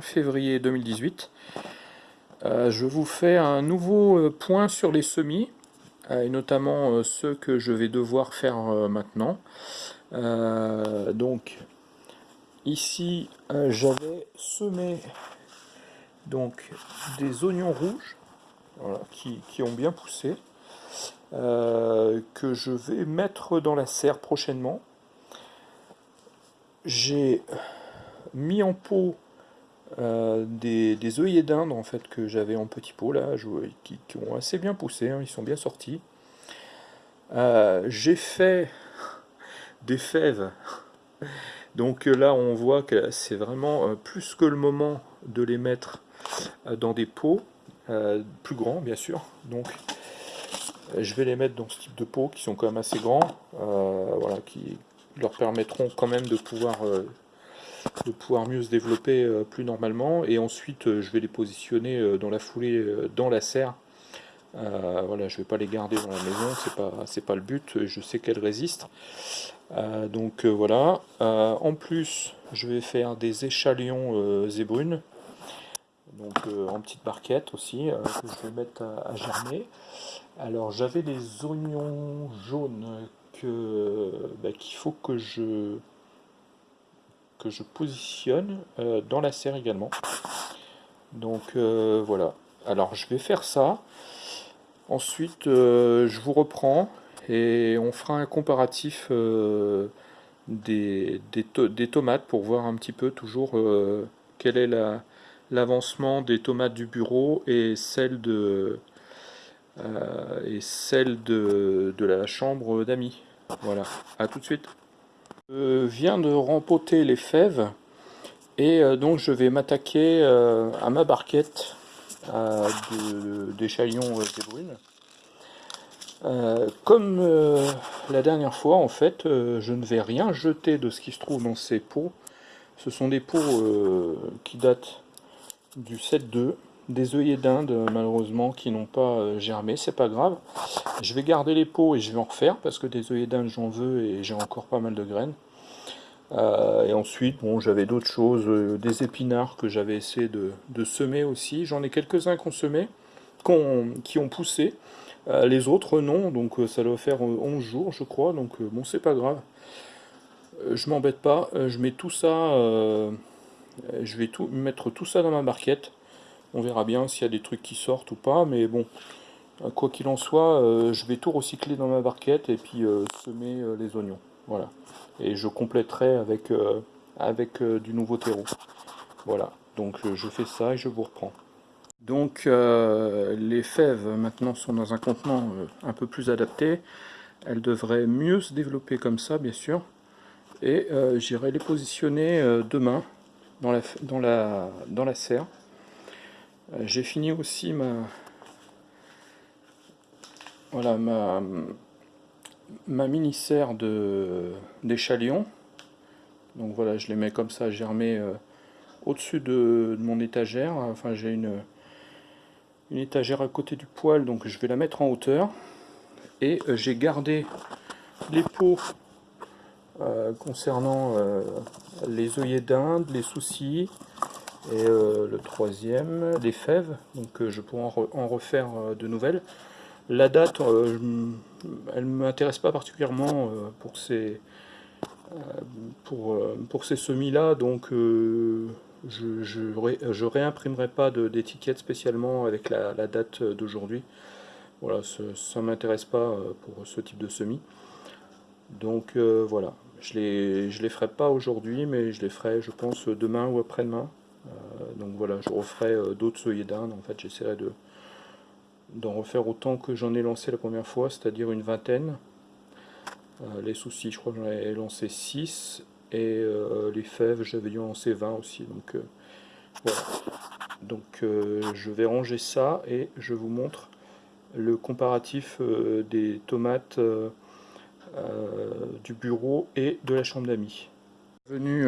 février 2018. Euh, je vous fais un nouveau euh, point sur les semis, euh, et notamment ceux que je vais devoir faire maintenant. donc ici j'avais semé donc des oignons rouges qui, qui, ont bien poussé que je vais mettre dans la serre prochainement. J'ai mis en pot euh, des, œillets d'Inde en fait que j'avais en petit pot là, qui, ont assez bien poussé, hein, ils sont bien sortis. Euh, j'ai fait des fèves, donc là on voit que c'est vraiment euh, plus que le moment de les mettre dans des pots, plus grands bien sûr, donc je vais les mettre dans ce type de pots qui sont quand même assez grands, voilà, qui leur permettront quand même de pouvoir de pouvoir mieux se développer euh, plus normalement. Et ensuite, euh, je vais les positionner euh, dans la foulée dans la serre. voilà, je vais pas les garder dans la maison, c'est pas pas le but. Je sais qu'elles résistent. donc voilà. en plus, je vais faire des échalions zébrunes donc en petite barquette aussi, que je vais mettre à, germer. Alors j'avais des oignons jaunes bah, qu'il faut que je que je positionne euh, dans la serre également. Donc euh, voilà. Alors je vais faire ça. Ensuite, euh, je vous reprends et on fera un comparatif des, des, tomates pour voir un petit peu toujours quel est l'avancement des tomates du bureau et celle de, et celle de, de la chambre d'amis. Voilà, à tout de suite. Je viens de rempoter les fèves et euh, donc je vais m'attaquer euh, à ma barquette d'échalions de, euh, comme la dernière fois, en fait, je ne vais rien jeter de ce qui se trouve dans ces pots. Ce sont des pots qui datent du 7-2, des œillets d'Inde, malheureusement, qui n'ont pas germé, c'est pas grave. Je vais garder les pots et je vais en refaire, parce que des œillets d'Inde, j'en veux et j'ai encore pas mal de graines. Euh, et ensuite, bon, j'avais d'autres choses, euh, des épinards que j'avais essayé de, semer aussi. J'en ai quelques-uns qu'on semait, qui ont poussé. Euh, les autres, non, donc ça doit faire 11 jours, je crois, donc bon, c'est pas grave. je m'embête pas, je mets tout ça, je vais tout, mettre tout ça dans ma barquette. On verra bien s'il y a des trucs qui sortent ou pas, mais bon, quoi qu'il en soit, je vais tout recycler dans ma barquette et puis semer les oignons. Voilà et je compléterai avec, euh, avec euh, du nouveau terreau. Voilà, donc euh, je fais ça et je vous reprends. Donc les fèves maintenant sont dans un contenant un peu plus adapté. Elles devraient mieux se développer comme ça bien sûr. Et j'irai les positionner demain dans la, dans la, dans la serre. J'ai fini aussi ma, voilà, ma, ma mini-serre d'échalion. Donc voilà, je les mets comme ça germer euh, au-dessus de, mon étagère. Enfin, j'ai une, une étagère à côté du poêle, donc je vais la mettre en hauteur. Et euh, j'ai gardé les pots euh, concernant les œillets d'Inde, les soucis, et le troisième, les fèves. Donc je pourrai en refaire de nouvelles. La date, euh, elle ne m'intéresse pas particulièrement euh, pour ces, euh, pour, pour ces semis-là, donc je, je, réimprimerai pas d'étiquette spécialement avec la, date d'aujourd'hui. Voilà, ça ne m'intéresse pas pour ce type de semis. Donc voilà, je les, je les ferai pas aujourd'hui, mais je les ferai, je pense, demain ou après-demain. Donc voilà, je referai d'autres œillets d'Inde. En fait, j'essaierai de, d'en refaire autant que j'en ai lancé la première fois, c'est-à-dire une vingtaine. Euh, les soucis, je crois que j'en ai lancé 6, et euh, les fèves, j'avais dû en lancer 20 aussi. Donc euh, voilà. Donc je vais ranger ça et je vous montre le comparatif des tomates du bureau et de la chambre d'amis. Venu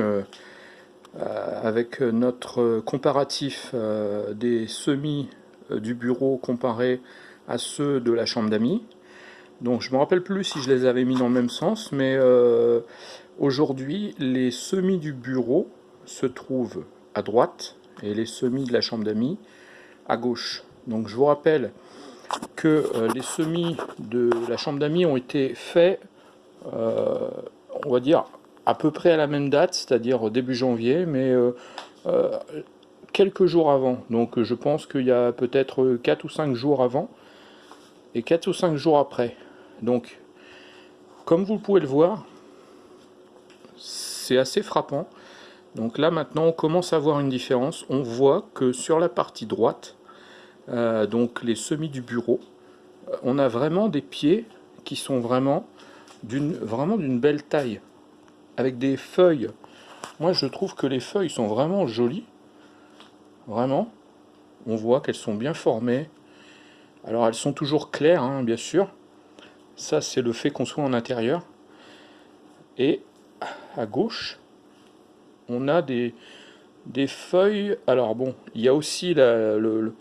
avec notre comparatif des semis euh, du bureau comparé à ceux de la chambre d'amis. Donc je ne me rappelle plus si je les avais mis dans le même sens, mais euh, aujourd'hui les semis du bureau se trouvent à droite, et les semis de la chambre d'amis à gauche. Donc je vous rappelle que euh, les semis de la chambre d'amis ont été faits, euh, on va dire, à peu près à la même date, c'est-à-dire début janvier, mais euh, quelques jours avant. Donc je pense qu'il y a peut-être 4 ou 5 jours avant et 4 ou 5 jours après. Donc, comme vous pouvez le voir, c'est assez frappant. Donc là maintenant on commence à voir une différence. On voit que sur la partie droite, euh, donc les semis du bureau, euh, on a vraiment des pieds qui sont vraiment d'une belle taille, avec des feuilles. Moi je trouve que les feuilles sont vraiment jolies, vraiment. On voit qu'elles sont bien formées. Alors elles sont toujours claires, hein, bien sûr. Ça c'est le fait qu'on soit en intérieur. Et à gauche, on a des, feuilles. Alors bon, il y a aussi le,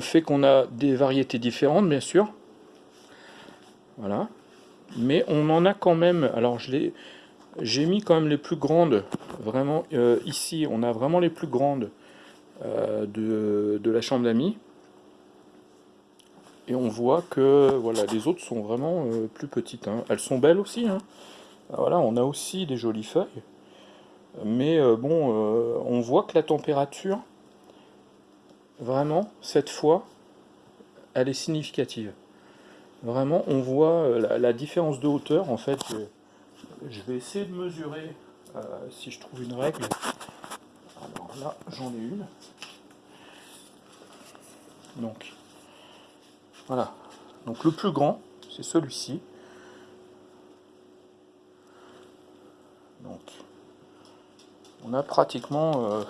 fait qu'on a des variétés différentes, bien sûr. Voilà. Mais on en a quand même. Alors je j'ai mis quand même les plus grandes. Vraiment, euh, ici, on a vraiment les plus grandes euh, de, la chambre d'amis. Et on voit que voilà, les autres sont vraiment euh, plus petites. Hein. Elles sont belles aussi. Hein. Voilà, on a aussi des jolies feuilles. Mais bon, on voit que la température, vraiment, cette fois, elle est significative. Vraiment, on voit la, différence de hauteur. En fait, je vais essayer de mesurer si je trouve une règle. Alors là, j'en ai une. Donc, voilà. Donc le plus grand, c'est celui-ci. Donc, on a pratiquement euh,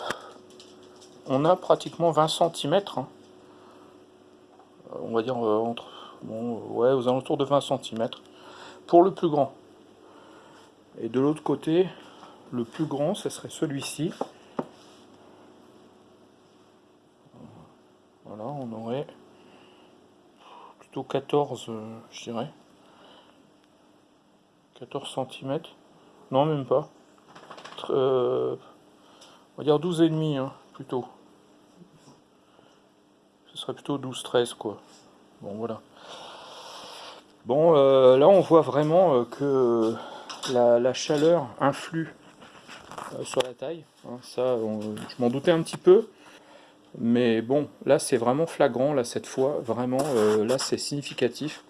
on a pratiquement 20 cm hein. euh, on va dire euh, entre ouais aux alentours de 20 cm pour le plus grand et de l'autre côté le plus grand ce serait celui-ci voilà on aurait plutôt 14 je dirais 14 cm non même pas euh, on va dire 12 et demi hein, plutôt. Ce serait plutôt 12-13 quoi. Bon voilà. Bon euh, là on voit vraiment euh, que la, chaleur influe sur la taille. Hein. ça je m'en doutais un petit peu. Mais bon, là c'est vraiment flagrant, cette fois, vraiment, là c'est significatif.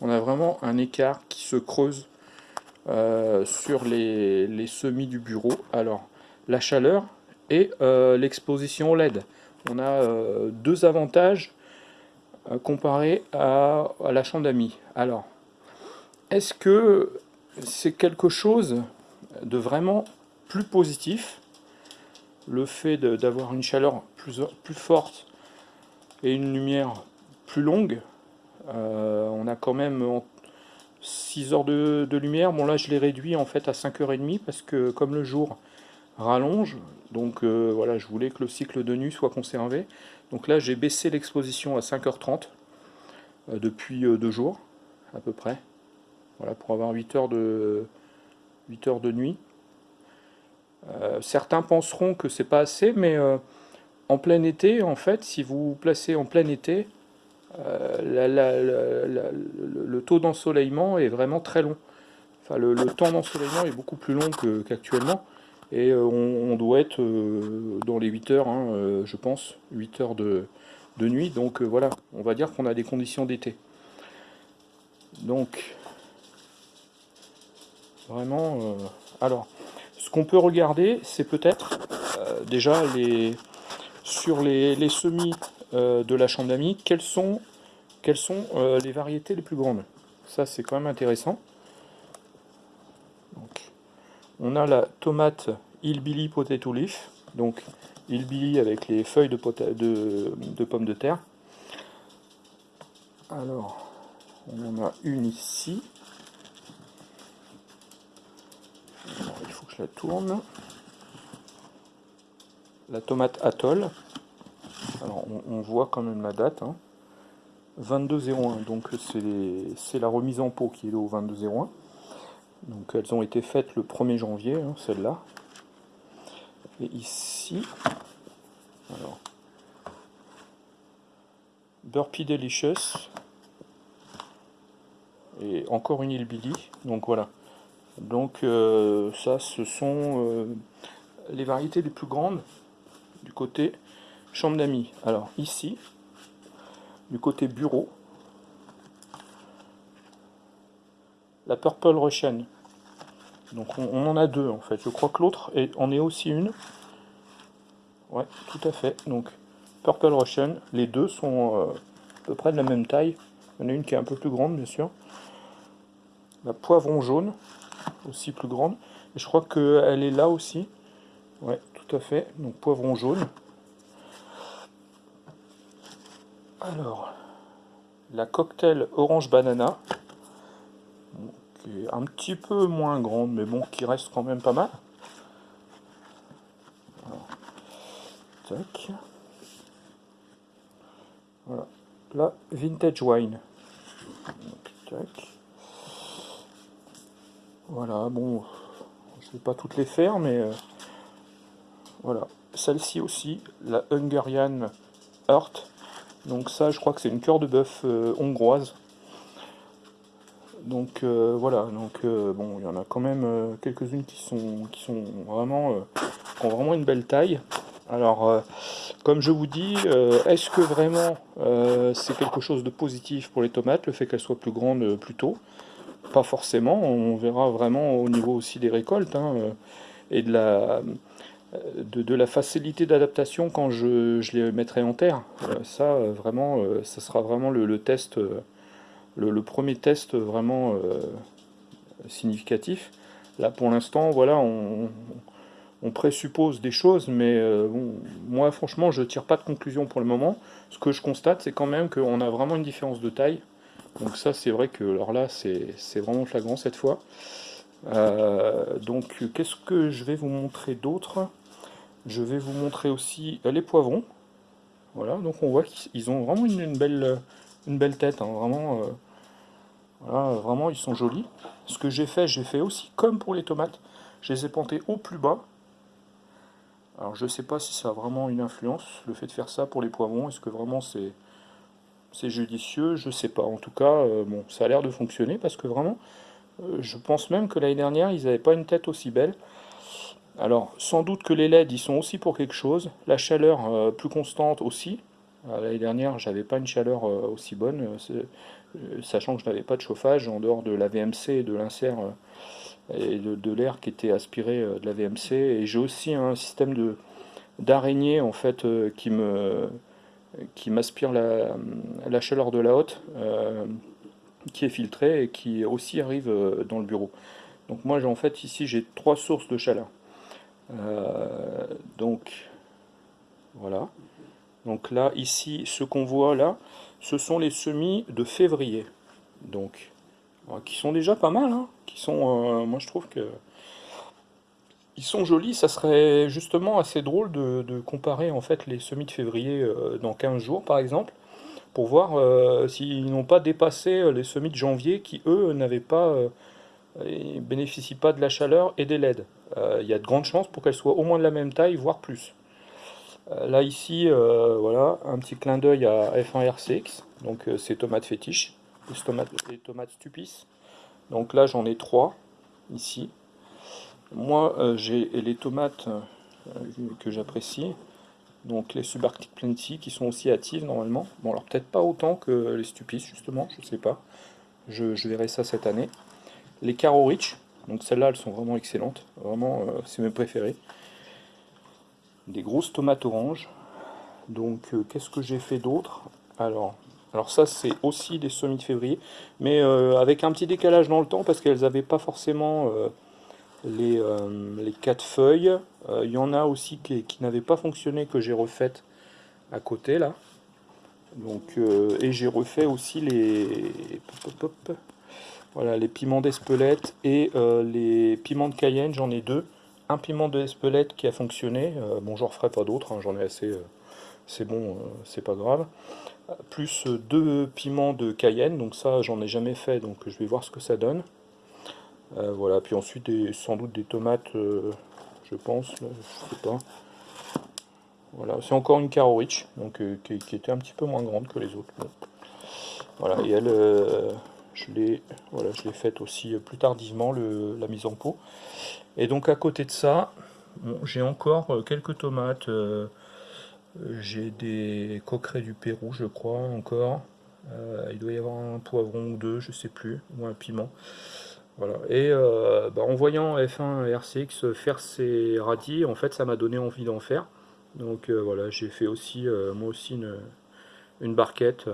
On a vraiment un écart qui se creuse euh, sur les, semis du bureau. Alors, la chaleur et euh, l'exposition LED. On a euh, deux avantages comparés à, à, la chambre d'amis. Alors, est-ce que c'est quelque chose de vraiment plus positif le fait d'avoir une chaleur plus, forte et une lumière plus longue, on a quand même 6 heures de, lumière. Bon là je l'ai réduit en fait à 5h30 parce que comme le jour rallonge, donc euh, voilà je voulais que le cycle de nuit soit conservé. Donc là j'ai baissé l'exposition à 5h30 euh, depuis euh, deux jours à peu près. Voilà pour avoir 8 heures de, 8 heures de nuit. certains penseront que c'est pas assez mais en plein été en fait si vous vous placez en plein été euh, le taux d'ensoleillement est vraiment très long. Enfin, le, temps d'ensoleillement est beaucoup plus long qu'actuellement. et euh, on, doit être euh, dans les 8 heures, hein, je pense, 8 heures de, nuit. Donc voilà, on va dire qu'on a des conditions d'été. Donc, vraiment... alors, ce qu'on peut regarder, c'est peut-être déjà les, sur les, semis euh, de la chambre d'amis, quelles sont, euh, les variétés les plus grandes. Ça, c'est quand même intéressant. on a la tomate Hillbilly Potato Leaf, donc Hillbilly avec les feuilles de pommes de terre. Alors, on en a une ici. il faut que la tourne. La tomate Atoll. Alors on, voit quand même la date. 2201, hein. donc c'est la remise en pot qui est au 2201. Donc elles ont été faites le 1er janvier, hein, celle-là. Et ici, Alors, Burpee Delicious. Et encore une Hillbilly. Donc voilà. Donc euh, ça, ce sont euh, les variétés les plus grandes du côté chambre d'amis. Alors ici, du côté bureau, la Purple Russian. Donc on, en a deux en fait. Je crois que l'autre en est aussi une. Ouais, tout à fait. Donc Purple Russian, les deux sont euh, à peu près de la même taille. Il y en a une qui est un peu plus grande bien sûr. La poivron jaune, aussi plus grande. Et je crois qu'elle est là aussi. Ouais, tout à fait. Donc poivron jaune. Alors, la cocktail orange banana, qui est un petit peu moins grande, mais bon, qui reste quand même pas mal. tac. Voilà. La vintage wine. Voilà, bon, je vais pas toutes les faire, mais euh, voilà. Celle-ci aussi, la Hungarian Heart. Donc ça, je crois que c'est une cœur de bœuf euh, hongroise. Donc euh, voilà, donc bon, il y en a quand même quelques-unes qui sont qui sont vraiment qui ont vraiment une belle taille. Alors, comme je vous dis, est-ce que vraiment c'est quelque chose de positif pour les tomates, le fait qu'elles soient plus grandes plus tôt? Pas forcément, on verra vraiment au niveau aussi des récoltes hein, euh, et de la, de, la facilité d'adaptation quand je, les mettrai en terre. Euh, ça, euh, vraiment, ça sera vraiment le, test, le, premier test vraiment significatif. Là, pour l'instant, voilà, on, présuppose des choses, mais bon, moi, franchement, je tire pas de conclusion pour le moment. Ce que je constate, c'est quand même qu'on a vraiment une différence de taille donc ça c'est vrai que alors là c'est vraiment flagrant cette fois. Euh, donc qu'est-ce que je vais vous montrer d'autre? Je vais vous montrer aussi les poivrons. Voilà, donc on voit qu'ils ont vraiment une, belle, une belle tête, hein. vraiment, euh, vraiment ils sont jolis. Ce que j'ai fait, j'ai fait aussi comme pour les tomates, je les ai plantés au plus bas. Alors je ne sais pas si ça a vraiment une influence, le fait de faire ça pour les poivrons, est-ce que vraiment c'est c'est judicieux, je sais pas. En tout cas, euh, bon, ça a l'air de fonctionner parce que vraiment, euh, je pense même que l'année dernière, ils n'avaient pas une tête aussi belle. Alors, sans doute que les LED, ils sont aussi pour quelque chose. La chaleur euh, plus constante aussi. L'année dernière, j'avais pas une chaleur aussi bonne, sachant que je n'avais pas de chauffage en dehors de la VMC et de l'insert et de, l'air qui était aspiré de la VMC. Et j'ai aussi un système d'araignée en fait qui me qui m'aspire la, chaleur de la haute, euh, qui est filtrée et qui aussi arrive euh, dans le bureau. Donc moi, en fait, ici, j'ai trois sources de chaleur. Euh, donc, voilà. Donc là, ici, ce qu'on voit là, ce sont les semis de février. Donc, qui sont déjà pas mal, hein, qui sont, moi je trouve que ils sont jolis, ça serait justement assez drôle de, comparer en fait les semis de février euh, dans 15 jours par exemple, pour voir euh, s'ils n'ont pas dépassé euh, les semis de janvier qui eux n'avaient pas, bénéficient pas de la chaleur et des LED. Il y a de grandes chances pour qu'elles soient au moins de la même taille, voire plus. là ici, voilà, un petit clin d'œil à F1RCX, donc c'est tomates fétiches, les tomates, tomates stupis. Donc là j'en ai trois ici. Moi, euh, j'ai les tomates euh, que j'apprécie, donc les subarctic plenty, qui sont aussi actives normalement. Bon, alors peut-être pas autant que les stupis, justement, je sais pas. Je, verrai ça cette année. Les caro rich, donc celles-là, elles sont vraiment excellentes. Vraiment, euh, c'est mes préférés. Des grosses tomates oranges. Donc, qu'est-ce que j'ai fait d'autre? Alors, alors ça, c'est aussi des semis de février, mais avec un petit décalage dans le temps, parce qu'elles n'avaient pas forcément les, euh, les quatre feuilles. Euh, il y en a aussi qui, n'avaient pas fonctionné, que j'ai refait à côté là. Donc, euh, et j'ai refait aussi les, voilà, les piments d'Espelette et les piments de Cayenne, j'en ai deux. Un piment d'Espelette qui a fonctionné, bon j'en referai pas d'autres, hein, j'en ai assez, c'est bon, c'est pas grave. Plus deux piments de Cayenne, donc ça j'en ai jamais fait, donc je vais voir ce que ça donne. Euh, voilà, puis ensuite sans doute des tomates, euh, je pense, je sais pas. Voilà, c'est encore une Caro Rich, donc, qui, était un petit peu moins grande que les autres. Voilà, et elle, je l'ai faite aussi plus tardivement, la mise en pot. Et donc à côté de ça, j'ai encore quelques tomates j'ai des coquerets du Pérou, je crois, encore. Euh, il doit y avoir un poivron ou deux, je sais plus, ou un piment. Voilà. Et euh, bah, en voyant F1 RCX faire ses radis, en fait, ça m'a donné envie d'en faire. Donc euh, voilà, j'ai fait aussi, moi aussi, une, barquette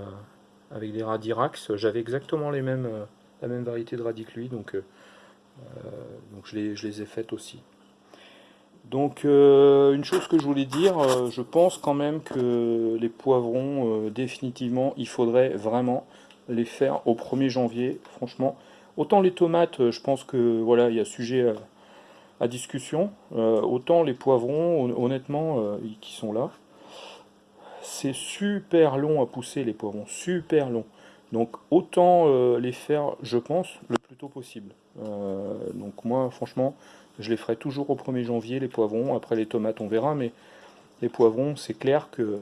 avec des radis Rax. J'avais exactement les mêmes, la même variété de radis que lui, donc, donc je, les, je les ai faites aussi. Donc euh, une chose que je voulais dire, euh, je pense quand même que les poivrons, euh, définitivement, il faudrait vraiment les faire au 1er janvier, franchement. Autant les tomates, je pense que voilà, il y a sujet à, discussion, autant les poivrons, honnêtement, qui sont là, c'est super long à pousser les poivrons, super long. Donc autant les faire, je pense, le plus tôt possible. donc moi, franchement, je les ferai toujours au 1er janvier, les poivrons. Après les tomates, on verra, mais les poivrons, c'est clair que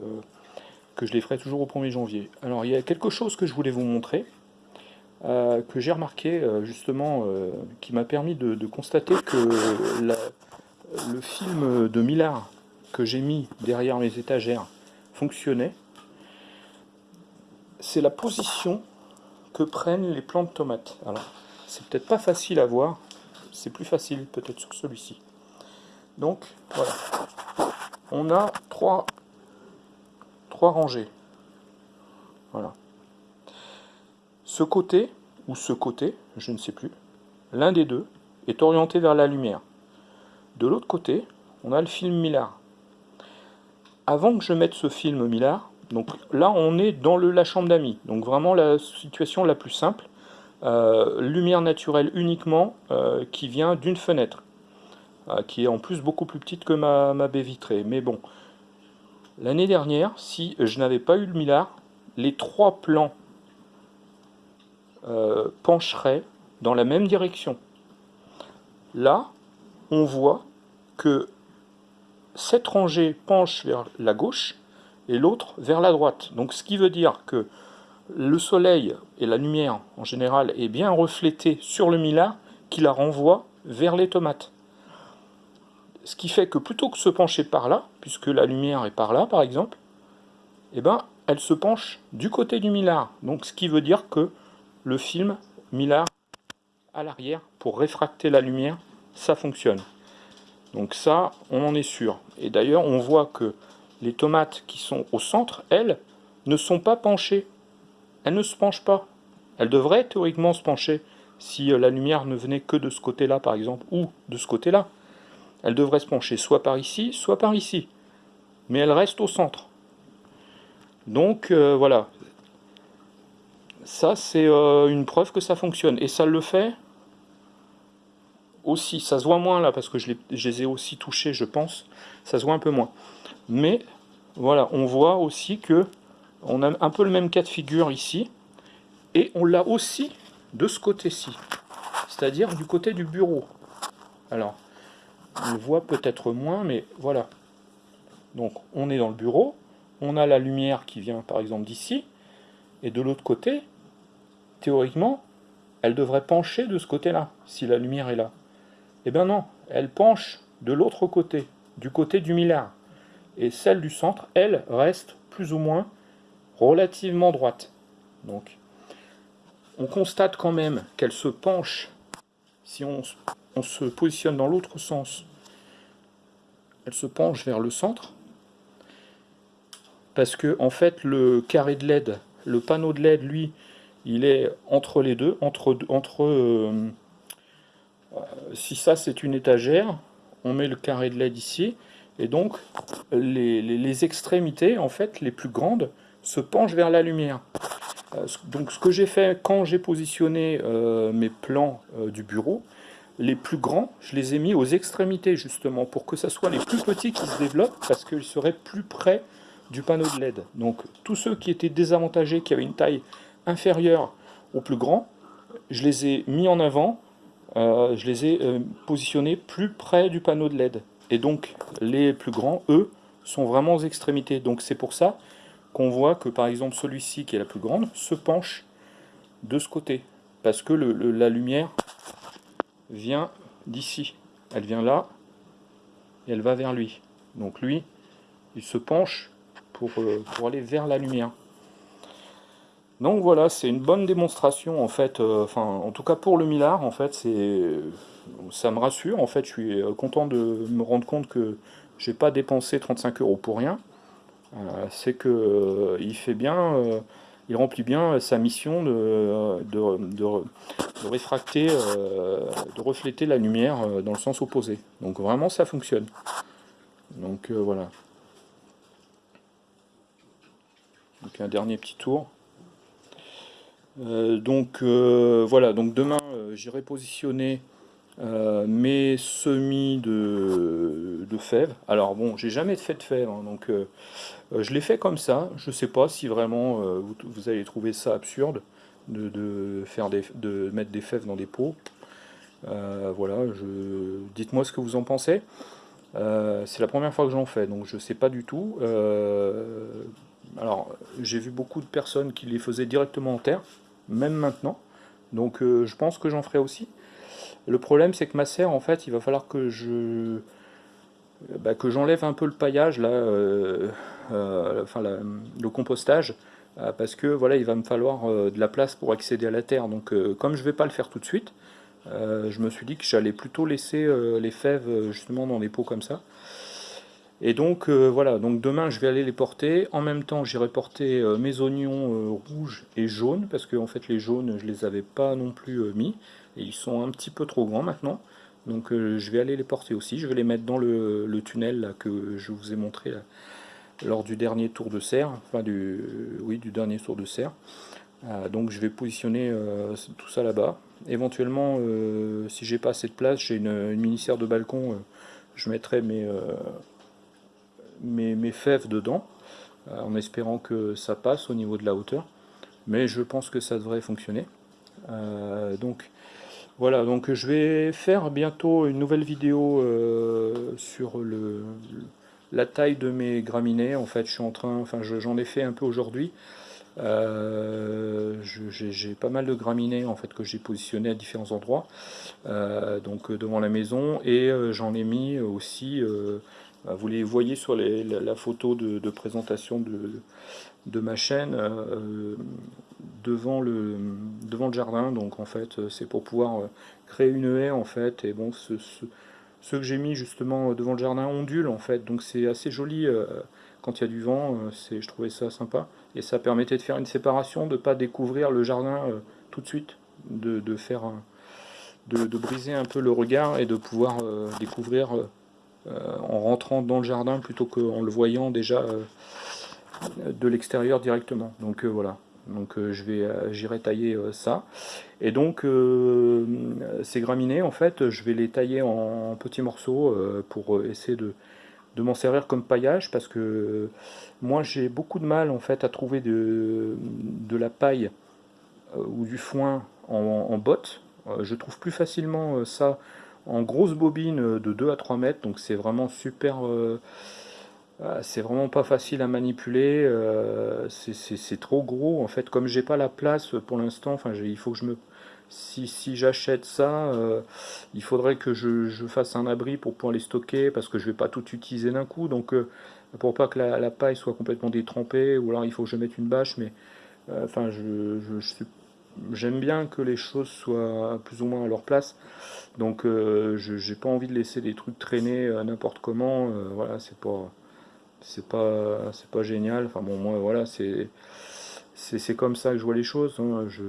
je les ferai toujours au 1er janvier. Alors, il y a quelque chose que je voulais vous montrer, euh, que j'ai remarqué, euh, justement, euh, qui m'a permis de, constater que le film de Millard que j'ai mis derrière mes étagères fonctionnait. C'est la position que prennent les plants de tomates. Alors, c'est peut-être pas facile à voir, c'est plus facile peut-être sur celui-ci. Donc voilà, on a trois, trois rangées. Voilà. Ce côté, ou ce côté, je ne sais plus, l'un des deux est orienté vers la lumière. De l'autre côté, on a le film Millard. Avant que je mette ce film Millard, donc là on est dans la chambre d'amis, donc vraiment la situation la plus simple. Euh, lumière naturelle uniquement euh, qui vient d'une fenêtre, euh, qui est en plus beaucoup plus petite que ma, baie vitrée. Mais bon, l'année dernière, si je n'avais pas eu le millard, les trois plans pencheraient dans la même direction. Là, on voit que cette rangée penche vers la gauche et l'autre vers la droite. Donc ce qui veut dire que le soleil et la lumière en général est bien reflétée sur le millard qui la renvoie vers les tomates. Ce qui fait que plutôt que se pencher par là, puisque la lumière est par là par exemple, eh ben, elle se penche du côté du millard. Donc ce qui veut dire que le film millard à l'arrière pour réfracter la lumière, ça fonctionne. Donc ça, on en est sûr. Et d'ailleurs, on voit que les tomates qui sont au centre, elles, ne sont pas penchées elle ne se penche pas. Elle devrait théoriquement se pencher si euh, la lumière ne venait que de ce côté-là, par exemple, ou de ce côté-là. Elle devrait se pencher soit par ici, soit par ici. Mais elle reste au centre. Donc euh, voilà. Ça, c'est euh, une preuve que ça fonctionne. Et ça le fait aussi. Ça se voit moins là, parce que je les ai aussi touchés, je pense. Ça se voit un peu moins. Mais voilà, on voit aussi que on a un peu le même cas de figure ici. Et on l'a aussi de ce côté-ci. C'est-à-dire du côté du bureau. Alors, on le voit peut-être moins, mais voilà. Donc, on est dans le bureau. On a la lumière qui vient, par exemple, d'ici. Et de l'autre côté, théoriquement, elle devrait pencher de ce côté-là, si la lumière est là. Eh bien non, elle penche de l'autre côté, du côté du millard. Et celle du centre, elle, reste plus ou moins relativement droite. Donc, on constate quand même qu'elle se penche, si on, se positionne dans l'autre sens, elle se penche vers le centre, parce que en fait le carré de LED, le panneau de LED, lui, il est entre les deux, entre, entre euh, si ça c'est une étagère, on met le carré de LED ici, et donc les, extrémités, en fait, les plus grandes, se penche vers la lumière. Euh, donc ce que j'ai fait quand j'ai positionné euh, mes plans du bureau, les plus grands, je les ai mis aux extrémités justement, pour que ce soit les plus petits qui se développent, parce qu'ils seraient plus près du panneau de LED. Donc tous ceux qui étaient désavantagés, qui avaient une taille inférieure au plus grand, je les ai mis en avant, je les ai positionnés plus près du panneau de LED. Et donc les plus grands, eux, sont vraiment aux extrémités. Donc c'est pour ça qu'on voit que par exemple celui-ci qui est la plus grande se penche de ce côté. Parce que la lumière vient d'ici. Elle vient là et elle va vers lui. Donc lui, il se penche pour, euh, pour aller vers la lumière. Donc voilà, c'est une bonne démonstration en fait, euh, enfin en tout cas pour le Millard en fait, ça me rassure en fait, je suis euh, content de me rendre compte que j'ai pas dépensé 35 euros pour rien. c'est que il fait bien, il remplit bien sa mission de, de, réfracter, de refléter la lumière dans le sens opposé. Donc vraiment ça fonctionne. Donc voilà. Donc un dernier petit tour. Euh, donc euh, voilà, donc demain euh, j'irai positionner mes semis de, fèves. Alors bon, j'ai jamais fait de fèves, hein, donc je l'ai fait comme ça. Je sais pas si vraiment vous, allez trouver ça absurde de, faire de mettre des fèves dans des pots. voilà, dites-moi ce que vous en pensez. c'est la première fois que j'en fais, donc je sais pas du tout. alors, j'ai vu beaucoup de personnes qui les faisaient directement en terre même maintenant. Donc euh, je pense que j'en ferai aussi. Le problème c'est que ma serre en fait il va falloir que je bah, que j'enlève un peu le paillage là, euh, euh, enfin le compostage parce que voilà il va me falloir de la place pour accéder à la terre. Donc comme je vais pas le faire tout de suite, je me suis dit que j'allais plutôt laisser les fèves justement dans des pots comme ça. Et donc euh, voilà, donc demain je vais aller les porter. En même temps j'irai porter euh, mes oignons euh, rouges et jaunes, parce que en fait les jaunes je les avais pas non plus mis, et ils sont un petit peu trop grands maintenant. Donc je vais aller les porter aussi, je vais les mettre dans le, tunnel que je vous ai montré lors du dernier tour de serre, enfin du, oui, du dernier tour de serre. donc je vais positionner tout ça là-bas. Éventuellement, si j'ai pas assez de place, j'ai une, une mini-serre de balcon, je mettrai mes mes, fèves dedans, euh, en espérant que ça passe au niveau de la hauteur. Mais je pense que ça devrait fonctionner. Euh, donc voilà, donc je vais faire bientôt une nouvelle vidéo euh, sur le, la taille de mes graminées. En fait, je suis en train, enfin j'en ai fait un peu aujourd'hui. j'ai pas mal de graminées en fait que j'ai positionné à différents endroits, donc devant la maison, et j'en ai mis aussi vous les voyez sur la, photo de, présentation de, ma chaîne euh, devant, le, devant le jardin. Donc en fait, c'est pour pouvoir euh, créer une haie en fait. Et bon, ce, que j'ai mis justement devant le jardin ondule en fait. Donc c'est assez joli euh, quand il y a du vent. je trouvais ça sympa. Et ça permettait de faire une séparation, de ne pas découvrir le jardin tout de suite, de, faire de, briser un peu le regard et de pouvoir découvrir euh, en rentrant dans le jardin plutôt qu'en le voyant déjà euh, de l'extérieur directement. Donc euh, voilà, donc je vais j'irai tailler ça. Et donc ces graminées en fait je vais les tailler en, petits morceaux pour essayer de, m'en servir comme paillage parce que moi j'ai beaucoup de mal en fait à trouver de, la paille ou du foin en botte je trouve plus facilement ça en grosse bobine de 2 à 3 mètres, donc c'est vraiment super... Euh, euh, c'est vraiment pas facile à manipuler, euh, c'est trop gros en fait, comme j'ai pas la place pour l'instant, enfin il faut que je me... Si, si j'achète ça, il faudrait que je, fasse un abri pour pouvoir les stocker, parce que je vais pas tout utiliser d'un coup, donc pour pas que la, paille soit complètement détrempée, ou alors il faut que je mette une bâche, mais enfin je, je, j'aime bien que les choses soient plus ou moins à leur place. Donc euh, je j'ai pas envie de laisser des trucs traîner euh, n'importe comment. Euh, voilà, c'est pas c'est pas c'est pas génial. Enfin bon moi voilà c'est c'est comme ça que je vois les choses. Hein. Je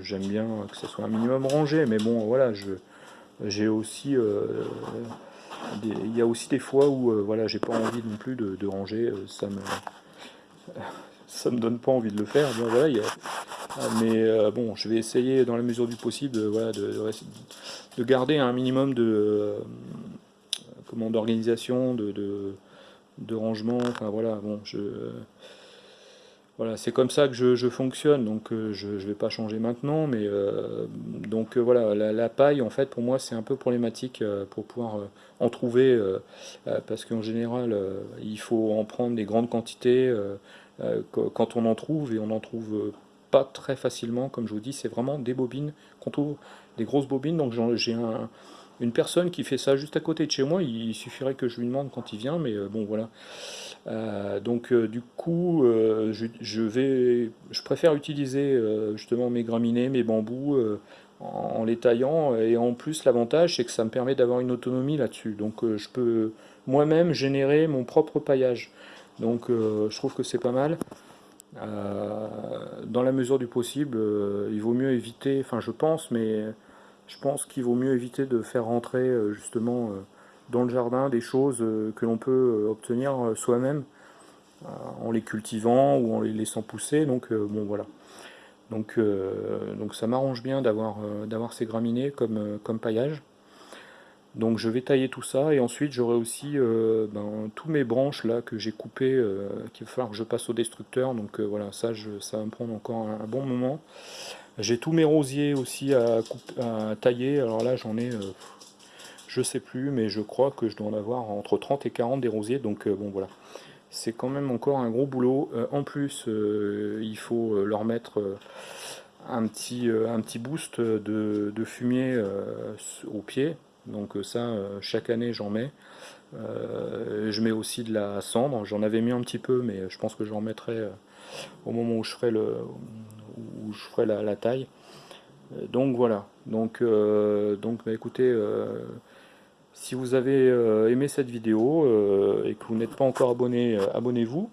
j'aime bien que ça soit un minimum rangé, mais bon voilà je j'ai aussi il y a aussi des fois où voilà j'ai pas envie non plus de, de ranger. Ça me ça me donne pas envie de le faire. voilà, Mais euh, bon, je vais essayer dans la mesure du possible voilà, de, de, garder un minimum de euh, comment d'organisation, de, de, rangement. Enfin voilà, bon, je voilà, c'est comme ça que je, fonctionne, donc euh, je ne vais pas changer maintenant, mais euh, donc euh, voilà, la, paille, en fait, pour moi, c'est un peu problématique pour pouvoir en trouver, parce qu'en général, il faut en prendre des grandes quantités quand on en trouve, et on n'en trouve pas très facilement, comme je vous dis, c'est vraiment des bobines qu'on trouve, des grosses bobines, donc j'ai une personne qui fait ça juste à côté de chez moi, il suffirait que je lui demande quand il vient, mais bon, voilà. Euh, donc euh, du coup, euh, je, vais, je préfère utiliser justement mes graminées, mes bambous en, les taillant. Et en plus, l'avantage, c'est que ça me permet d'avoir une autonomie là-dessus. Donc je peux moi-même générer mon propre paillage. Donc je trouve que c'est pas mal. dans la mesure du possible, il vaut mieux éviter, enfin je pense, mais je pense qu'il vaut mieux éviter de faire rentrer justement dans le jardin des choses euh, que l'on peut euh, obtenir euh, soi-même en les cultivant ou en les laissant pousser. Donc bon voilà. Donc, donc ça m'arrange bien d'avoir d'avoir ces graminées comme, comme paillage. Donc je vais tailler tout ça et ensuite j'aurai aussi ben, tous mes branches là que j'ai coupées qu'il va falloir que je passe au destructeur. Donc voilà, ça, je, ça va me prendre encore un, bon moment. J'ai tous mes rosiers aussi à, à tailler. Alors là j'en ai je sais plus, mais je crois que je dois en avoir entre 30 et 40 des rosiers, donc euh, bon voilà. C'est quand même encore un gros boulot. Euh, en plus, euh, il faut leur mettre un, petit, un petit boost de, fumier au pied. Donc ça, chaque année j'en mets. je mets aussi de la cendre. J'en avais mis un petit peu, mais je pense que j'en mettrai au moment où je ferai, le, où je ferai la, taille. Donc voilà. Donc, donc bah, écoutez, si vous avez euh, aimé cette vidéo euh, et que vous n'êtes pas encore abonné, euh, abonnez-vous.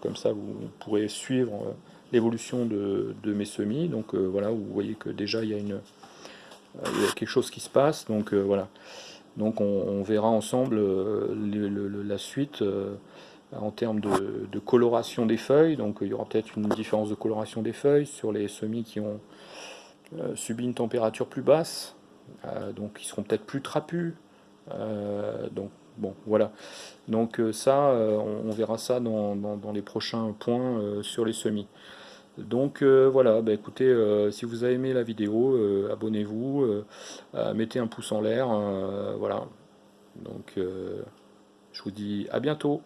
comme ça, vous pourrez suivre l'évolution de, mes semis. Donc voilà, vous voyez que déjà il y a, quelque chose qui se passe. Donc voilà. Donc on, verra ensemble la suite en termes de, coloration des feuilles. Donc il y aura peut-être une différence de coloration des feuilles sur les semis qui ont subi une température plus basse. Euh, donc ils seront peut-être plus trapus. Euh, donc bon, voilà. Donc euh, ça, on, verra ça dans, les prochains points sur les semis. Donc voilà, bah, écoutez, si vous avez aimé la vidéo, abonnez-vous, mettez un pouce en l'air, voilà. Donc je vous dis à bientôt.